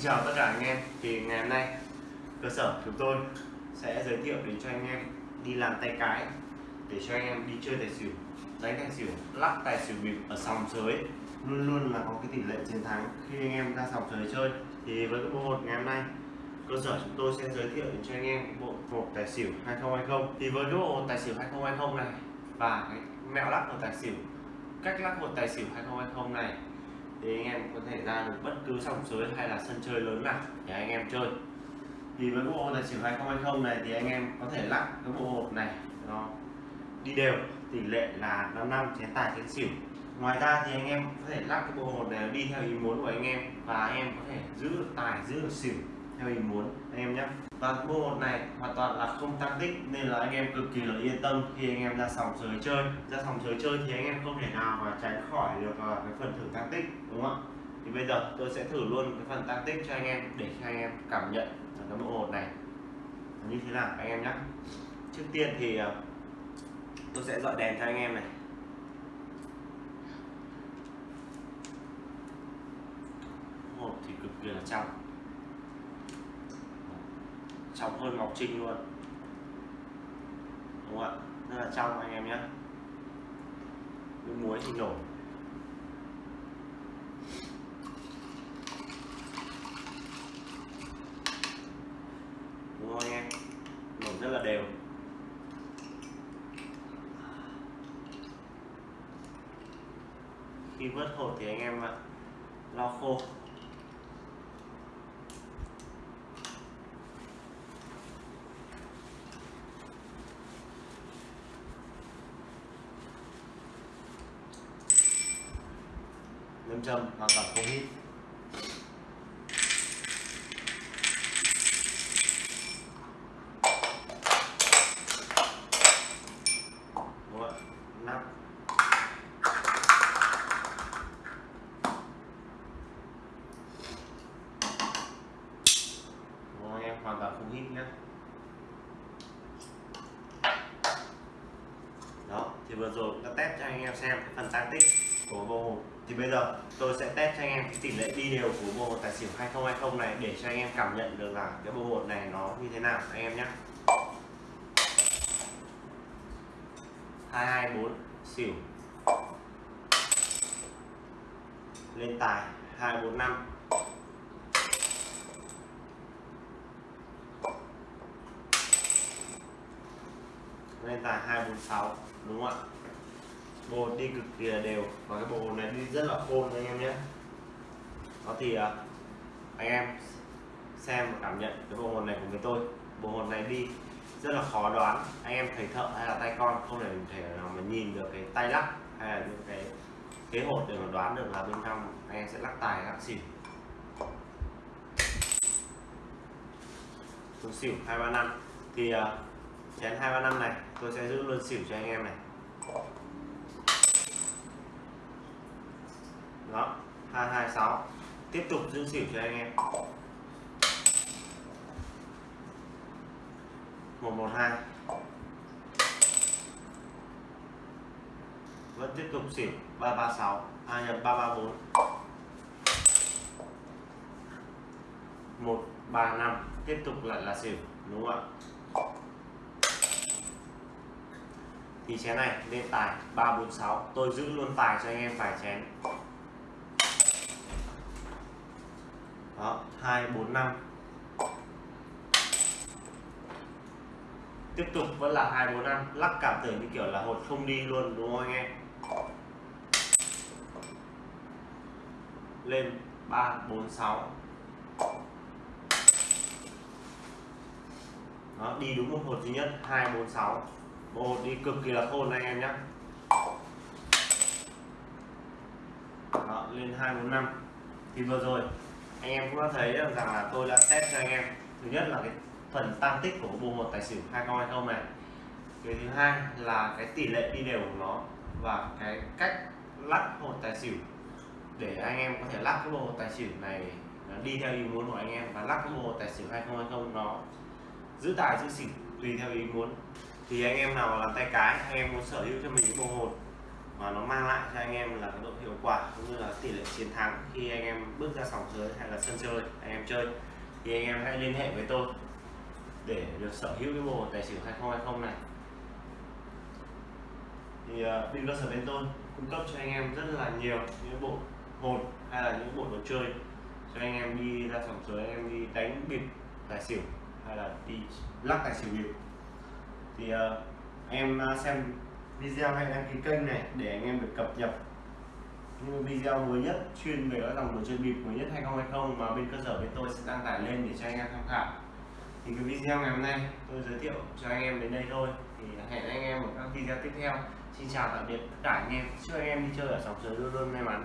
Xin chào tất cả anh em. Thì ngày hôm nay, cơ sở chúng tôi sẽ giới thiệu đến cho anh em đi làm tay cái, để cho anh em đi chơi tài xỉu, đánh tài xỉu, lắc tài xỉu bịp ở sòng sới. Luôn luôn là có cái tỷ lệ chiến thắng khi anh em ra sòng sới chơi. Thì với cái bộ hột ngày hôm nay, cơ sở chúng tôi sẽ giới thiệu đến cho anh em bộ hột tài xỉu 2020 thì với cái bộ hột tài xỉu 2020 này và cái mẹo lắc của tài xỉu, cách lắc hột tài xỉu 2020 này thì anh em có thể ra được bất cứ sòng sới hay là sân chơi lớn nào để anh em chơi. Thì với bộ hồ tài xỉu 2020 này thì anh em có thể lắc cái bộ hộp này, nó đi đều, tỷ lệ là 5 năm chén tài chén xỉu. Ngoài ra thì anh em có thể lắc cái bộ hột này đi theo ý muốn của anh em và anh em có thể giữ được tài, giữ được xỉu theo ý muốn. Anh em nhé. Và bộ hột này hoàn toàn là không tăng tích, nên là anh em cực kỳ là yên tâm khi anh em ra sòng sới chơi. Ra sòng sới chơi thì anh em không thể nào mà tránh khỏi được à, cái phần thử tăng tích, đúng không ạ? Thì bây giờ tôi sẽ thử luôn cái phần tăng tích cho anh em để cho anh em cảm nhận cái bộ hột này. Như thế nào, anh em nhé. Trước tiên thì à, tôi sẽ dọi đèn cho anh em này. Hộp thì cực kỳ là trong trong hơn ngọc trinh luôn. Đúng không ạ? Rất là trong anh em nhé. Nước muối thì nổi đúng không anh em? Nổi rất là đều. Khi vớt hột thì anh em lau khô. Nâm châm hoàn toàn không hít đúng em? Hoàn toàn không hít nhé đó, thì vừa rồi đã test cho anh em xem cái phần tăng tích của bộ hột thì bây giờ tôi sẽ test cho anh em cái tỷ lệ đi đều của bộ hột tài xỉu 2020 này để cho anh em cảm nhận được là cái bộ hột này nó như thế nào anh em nhé. 224 xỉu. Lên tài 245 lên tài 246 đúng không ạ? Bộ đi cực kỳ là đều. Và cái bộ này đi rất là khôn anh em nhé. Đó thì à, anh em xem và cảm nhận cái bộ hồn này của người tôi. Bộ hồn này đi rất là khó đoán. Anh em thầy thợ hay là tay con không thể thể nào mà nhìn được cái tay lắc hay là những cái kế hột để mà đoán được là bên trong anh em sẽ lắc tài lắc xỉu. Tôi xỉu hai ba năm. Thì uh, chén hai ba năm này tôi sẽ giữ luôn xỉu cho anh em này đó 226 tiếp tục giữ xỉu cho anh em. 112 vẫn tiếp tục xỉu 336 2 nhập 334 135 tiếp tục lại là xỉu, đúng không ạ? Thì chén này lên tài 346 tôi giữ luôn tài cho anh em vài chén. Đó 245 tiếp tục vẫn là 245 lắc cảm tưởng như kiểu là hột không đi luôn đúng không anh em? Lên 346 đó đi đúng một hột duy nhất. 246 bộ hột đi cực kỳ là khôn anh em nhé đó, lên 245 thì vừa rồi anh em cũng đã thấy rằng là tôi đã test cho anh em. Thứ nhất là cái phần tăng tích của bộ một tài xỉu 2020 này. Cái thứ hai là cái tỷ lệ đi đều của nó và cái cách lắc hột tài xỉu. Để anh em có thể lắc cái bộ tài xỉu này đi theo ý muốn của anh em và lắc cái bộ tài xỉu 2020 nó giữ tài giữ xỉu tùy theo ý muốn. Thì anh em nào làm tay cái, anh em muốn sở hữu cho mình cái bộ hột mà nó mang lại cho anh em là cái độ hiệu quả cũng như là tỷ lệ chiến thắng khi anh em bước ra sòng chơi hay là sân chơi anh em chơi. Thì anh em hãy liên hệ với tôi để được sở hữu cái bộ tài xỉu 2020 này. Thì à, uh, bên cơ sở bên tôi cung cấp cho anh em rất là nhiều những bộ hồn hay là những bộ đồ chơi cho anh em đi ra sòng chơi, anh em đi đánh bịp tài xỉu hay là đi lắc tài xỉu bịp. Thì uh, em à, xem video hay đăng ký kênh này để anh em được cập nhật những video mới nhất, chuyên về các dòng đồ chơi bịp mới nhất 2020 mà bên cơ sở bên tôi sẽ đăng tải lên để cho anh em tham khảo. Thì cái video ngày hôm nay tôi giới thiệu cho anh em đến đây thôi. Thì hẹn anh em ở các video tiếp theo. Xin chào tạm biệt tất cả anh em. Chúc anh em đi chơi ở sóng sới luôn luôn may mắn.